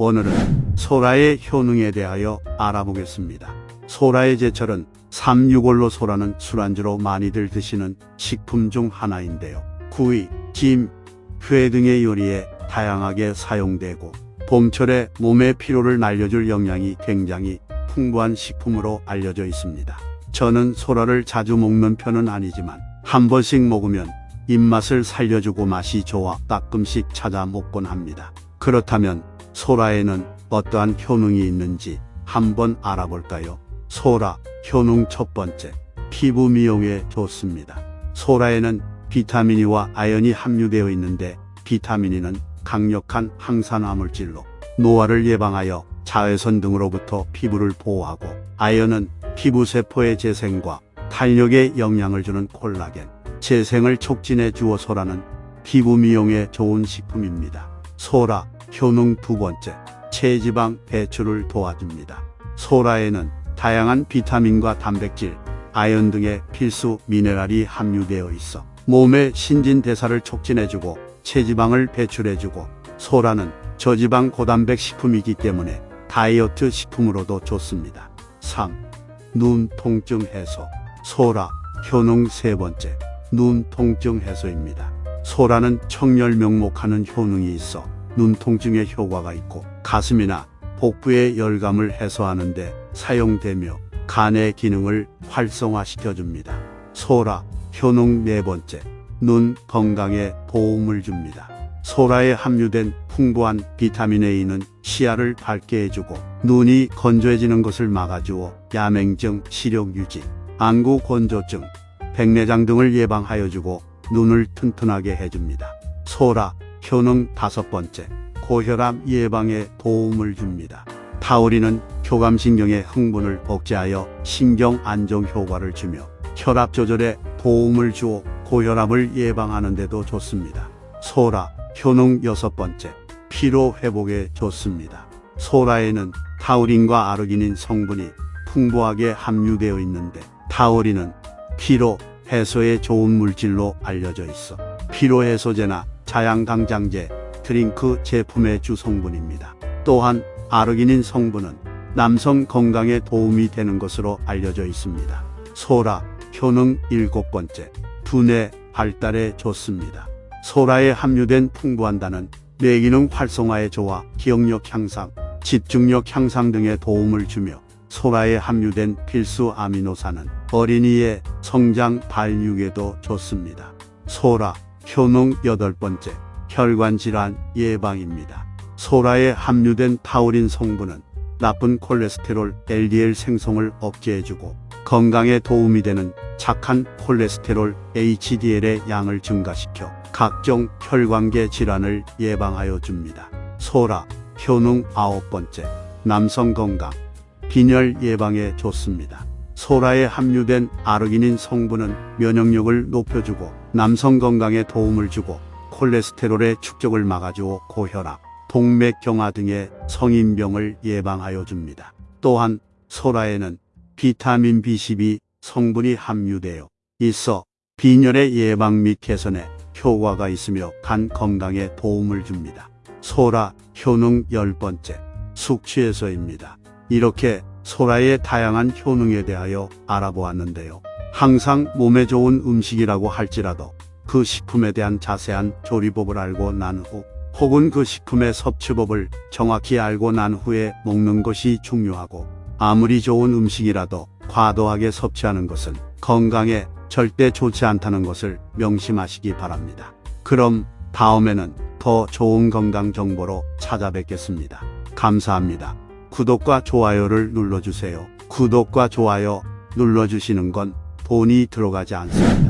오늘은 소라의 효능에 대하여 알아보겠습니다. 소라의 제철은 365로 소라는 술안주로 많이들 드시는 식품 중 하나인데요. 구이, 김, 회 등의 요리에 다양하게 사용되고 봄철에 몸의 피로를 날려줄 영양이 굉장히 풍부한 식품으로 알려져 있습니다. 저는 소라를 자주 먹는 편은 아니지만 한 번씩 먹으면 입맛을 살려주고 맛이 좋아 가끔씩 찾아 먹곤 합니다. 그렇다면 소라에는 어떠한 효능이 있는지 한번 알아볼까요? 소라, 효능 첫 번째, 피부 미용에 좋습니다. 소라에는 비타민이와 아연이 함유되어 있는데 비타민이는 강력한 항산화 물질로 노화를 예방하여 자외선 등으로부터 피부를 보호하고 아연은 피부 세포의 재생과 탄력에 영향을 주는 콜라겐, 재생을 촉진해 주어 소라는 피부 미용에 좋은 식품입니다. 소라, 효능 두 번째, 체지방 배출을 도와줍니다. 소라에는 다양한 비타민과 단백질, 아연 등의 필수 미네랄이 함유되어 있어 몸의 신진대사를 촉진해주고 체지방을 배출해주고 소라는 저지방 고단백 식품이기 때문에 다이어트 식품으로도 좋습니다. 3. 눈 통증 해소 소라 효능 세 번째 눈 통증 해소입니다. 소라는 청열 명목하는 효능이 있어 눈 통증에 효과가 있고 가슴이나 복부의 열감을 해소하는 데 사용되며 간의 기능을 활성화시켜 줍니다. 소라 효능 네 번째 눈 건강에 도움을 줍니다. 소라에 함유된 풍부한 비타민 A는 시야를 밝게 해주고 눈이 건조해지는 것을 막아주어 야맹증, 시력 유지, 안구 건조증, 백내장 등을 예방하여 주고 눈을 튼튼하게 해줍니다. 소라 효능 다섯 번째 고혈압 예방에 도움을 줍니다. 타우린은 교감신경의 흥분을 억제하여 신경 안정 효과를 주며 혈압 조절에 도움을 주어 고혈압을 예방하는 데도 좋습니다. 소라 효능 여섯 번째 피로 회복에 좋습니다. 소라에는 타우린과 아르기닌 성분이 풍부하게 함유되어 있는데 타우린은 피로 해소에 좋은 물질로 알려져 있어 피로 해소제나 자양강장제, 드링크 제품의 주 성분입니다. 또한 아르기닌 성분은 남성 건강에 도움이 되는 것으로 알려져 있습니다. 소라 효능 일곱 번째 두뇌 발달에 좋습니다. 소라에 함유된 풍부한 단은 뇌기능 활성화에 좋아 기억력 향상, 집중력 향상 등에 도움을 주며 소라에 함유된 필수 아미노산은 어린이의 성장 발육에도 좋습니다. 소라 효능 여덟 번째 혈관 질환 예방입니다. 소라에 함유된 타우린 성분은 나쁜 콜레스테롤 LDL 생성을 억제해주고 건강에 도움이 되는 착한 콜레스테롤 HDL의 양을 증가시켜 각종 혈관계 질환을 예방하여 줍니다. 소라 효능 아홉 번째 남성 건강 빈혈 예방에 좋습니다. 소라에 함유된 아르기닌 성분은 면역력을 높여주고 남성 건강에 도움을 주고 콜레스테롤의 축적을 막아주어 고혈압, 동맥경화 등의 성인병을 예방하여 줍니다. 또한 소라에는 비타민 B12 성분이 함유되어 있어 빈혈의 예방 및 개선에 효과가 있으며 간 건강에 도움을 줍니다. 소라 효능 열 번째 숙취해소입니다. 이렇게 소라의 다양한 효능에 대하여 알아보았는데요. 항상 몸에 좋은 음식이라고 할지라도 그 식품에 대한 자세한 조리법을 알고 난 후 혹은 그 식품의 섭취법을 정확히 알고 난 후에 먹는 것이 중요하고 아무리 좋은 음식이라도 과도하게 섭취하는 것은 건강에 절대 좋지 않다는 것을 명심하시기 바랍니다. 그럼 다음에는 더 좋은 건강 정보로 찾아뵙겠습니다. 감사합니다. 구독과 좋아요를 눌러주세요. 구독과 좋아요 눌러주시는 건 돈이 들어가지 않습니다.